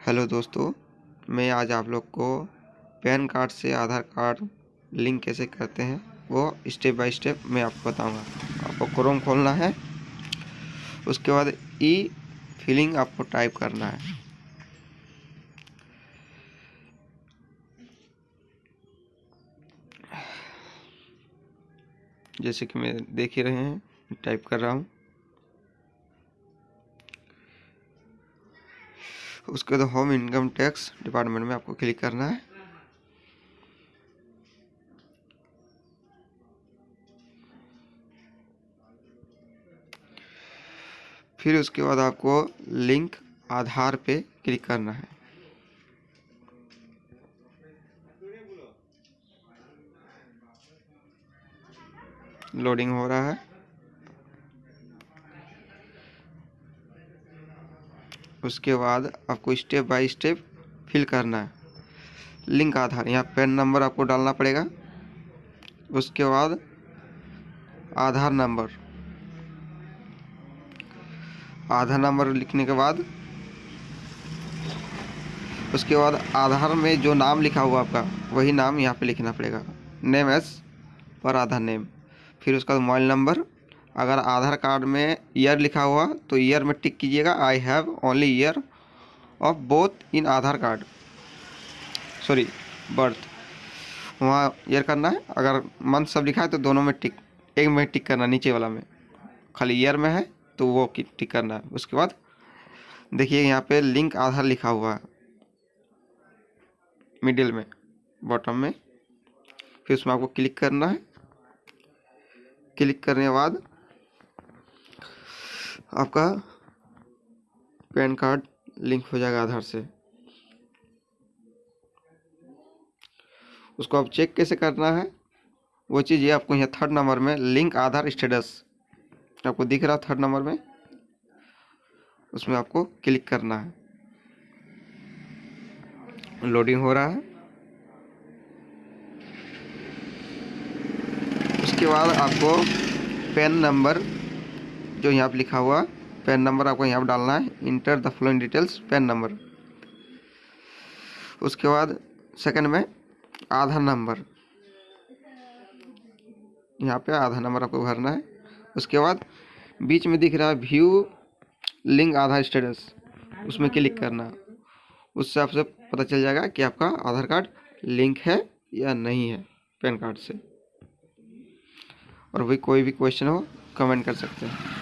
Hello दोस्तों, मैं आज आप लोग को पैन कार्ड से आधार कार्ड लिंक कैसे करते हैं, वो स्टेप बाय स्टेप मैं आपको बताऊँगा। आपको क्रोम खोलना है, उसके बाद ई फिलिंग आपको टाइप करना है। जैसे कि मैं देख ही रहे हैं, टाइप कर रहा हूँ। उसके बाद होम इनकम टैक्स डिपार्टमेंट में आपको क्लिक करना है। फिर उसके बाद आपको लिंक आधार पे क्लिक करना है। लोडिंग हो रहा है। उसके बाद आपको स्टेप बाय स्टेप फिल करना है। लिंक आधार, यहाँ पेन नंबर आपको डालना पड़ेगा। उसके बाद आधार नंबर आधार नंबर लिखने के बाद, उसके बाद आधार में जो नाम लिखा हुआ आपका, वही नाम यहाँ पे लिखना पड़ेगा। नेम एस पर आधार नेम फिर उसका मोबाइल नंबर अगर आधार कार्ड में ईयर लिखा हुआ तो ईयर में टिक कीजिएगा। I have only year of both in Aadhaar card. Sorry birth वहाँ ईयर करना है। अगर मंथ सब लिखा है तो दोनों में टिक, एक में टिक करना नीचे वाला में। खाली ईयर में है तो वो टिक करना है। उसके बाद देखिए, यहाँ पे लिंक आधार लिखा हुआ है। मिडिल में बॉटम में। फिर उसमें आपको क्लिक करना है। क्लिक करने के बाद आपका पैन कार्ड लिंक हो जाएगा आधार से। उसको आप चेक कैसे करना है? वो चीज़ ये आपको यहाँ थर्ड नंबर में लिंक आधार स्टेटस आपको दिख रहा थर्ड नंबर में। उसमें आपको क्लिक करना है। लोडिंग हो रहा है। उसके बाद आपको पेन नंबर जो यहाँ पर लिखा हुआ, पैन नंबर आपको यहाँ पर डालना है। Enter the following details PAN number. उसके बाद सेकंड में आधार नंबर। यहाँ पे आधार नंबर आपको भरना है। उसके बाद बीच में दिख रहा है व्यू लिंक आधार स्टेटस उसमें क्लिक करना। उससे आपसे पता चल जाएगा कि आपका आधार कार्ड लिंक है या नहीं है पैन कार्ड से। और वही कोई भी क्वेश्चन हो कमेंट कर सकते हैं।